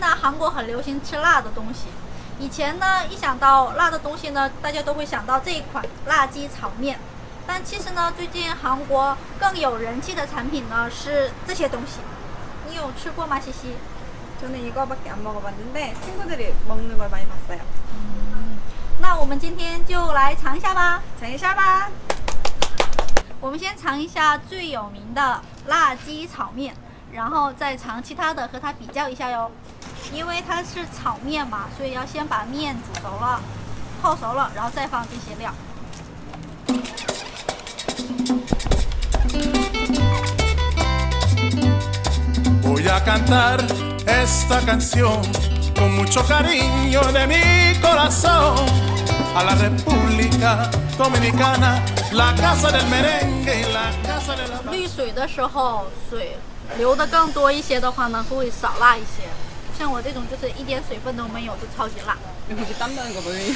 呢，韩国很流行吃辣的东西。以前呢，一想到辣的东西呢，大家都会想到这一款辣鸡炒面。但其实呢，最近韩国更有人气的产品呢是这些东西。你有吃过吗，西西？ 저는 이거밖에 안 먹어봤는데 친구들이 먹는 걸 많이 봤어요. 那我们今天就来尝一下吧。 장이샤바! 我们先尝一下最有名的辣鸡炒面， 然后再尝其他的，和它比较一下哟。因为它是炒面嘛，所以要先把面煮熟了、泡熟了，然后再放这些料。Voy a cantar esta canción con mucho cariño de mi corazón a la República Dominicana, la casa del merengue y la casa de la 滤水的时候，水流的更多一些的话呢，会少辣一些。像我这种就是一点水分都没有，就超级辣。 여기 땀 나는 거 보여요?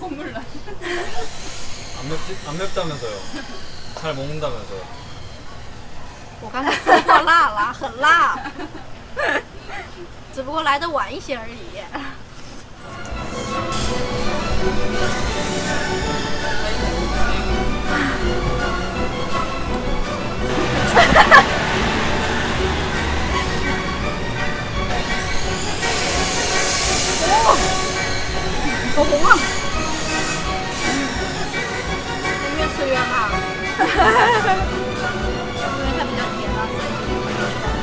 콧물 나. 안 맵지? 안 맵다면서요. 잘 먹는다면서요. 我刚才说过辣了，很辣，只不过来的晚一些而已。 너 공항 음료수 위험함 오늘은 이렇게 나왔어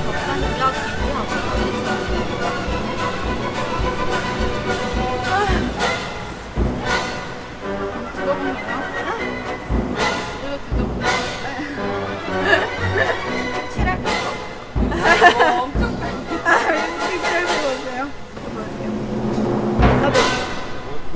덕산 이렇게 하고 죽어보네요 이거 죽어보네 칠할 거 엄청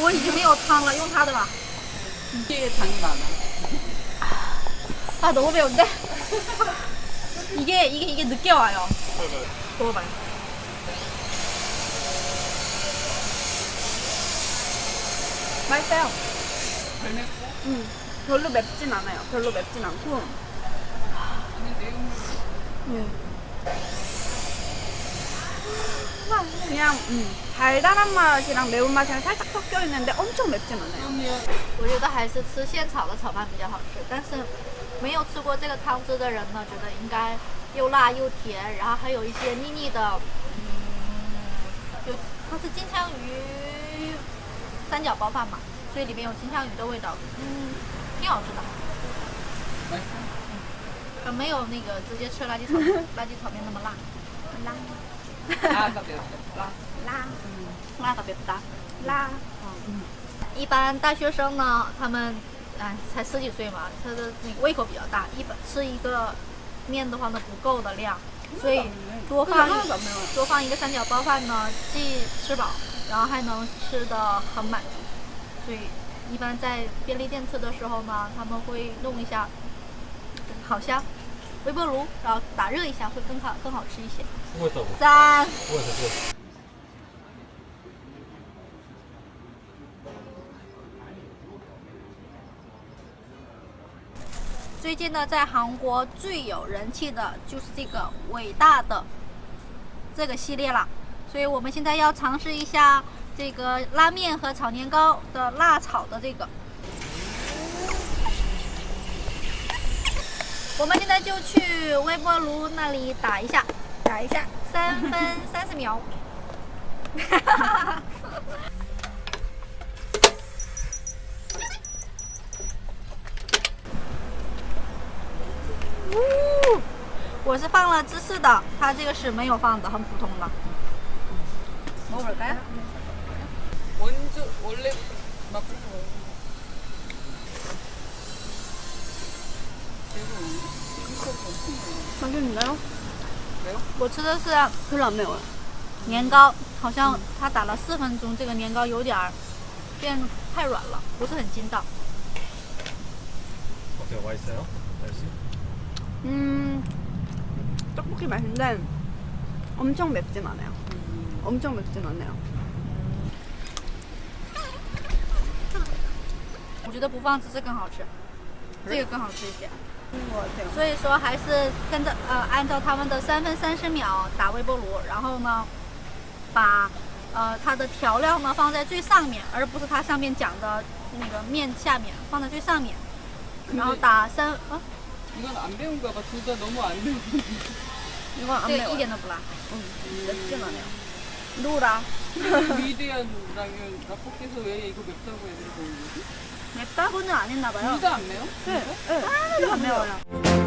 我已经没有汤了，用它的吧。 이게 당이 많아. 아 너무 매운데? 이게 이게 이게 늦게 와요. 먹어봐요. 맛있어요. 음, 별로 맵진 않아요. 별로 맵진 않고. 네. 그냥 음, 달달한 맛이랑 매운 맛이랑 살짝 섞여 있는데 엄청 맵진 않아요. 我觉得还是吃现炒的炒饭比较好吃，但是没有吃过这个汤汁的人呢，觉得应该又辣又甜，然后还有一些腻腻的，嗯，有它是金枪鱼三角包饭嘛，所以里面有金枪鱼的味道，嗯，挺好吃的。呃，没有那个直接吃垃圾炒垃圾炒面那么辣，辣 拉特别拉拉拉特别不搭拉嗯一般大学生呢他们唉才十几岁嘛他的胃口比较大一般吃一个面的话呢不够的量。所以多放多放一个三角包饭呢既吃饱然后还能吃的很满足。所以一般在便利店吃的时候呢他们会弄一下烤箱。微波炉然后打热一下会更好更好吃一些。三最近呢在韩国最有人气的就是这个伟大的这个系列了所以我们现在要尝试一下这个拉面和炒年糕的辣炒的这个。我们现在就去微波炉那里打一下，打一下，三分三十秒。呜，我是放了芝士的，它这个是没有放的，很普通的。 먹어볼까요? 먼저 원래 맛보고 먹어. 맛있는데요? 我吃的是 별로 안 매워요. 年糕，好像它打了四分钟，这个年糕有点儿变太软了，不是很筋道。 어때요? 맛있어요? 날씨? 음, 떡볶이 맛인데 엄청 맵진 않아요. 엄청 맵진 않아요. 我觉得不放芝士更好吃，这个更好吃一些。 것 같아요. 所以说还是跟着呃按照他们的三分三十秒打微波炉，然后呢把呃它的调料呢放在最上面，而不是它上面讲的那个面下面放在最上面，然后打三啊 이건 안 매운가 봐. 둘 다 너무 안 매운. 이건 안 这个一 매워요. 点都不辣。 응, 맵진 않아요. 노라. 위대한 라면 라볶이에서 왜 이거 맵다고 애들이 보는 거지? 맵다고는 안 했나 봐요. 둘다안 매워? 네, 네. 하나도 안 매워요.